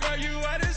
Girl, you are the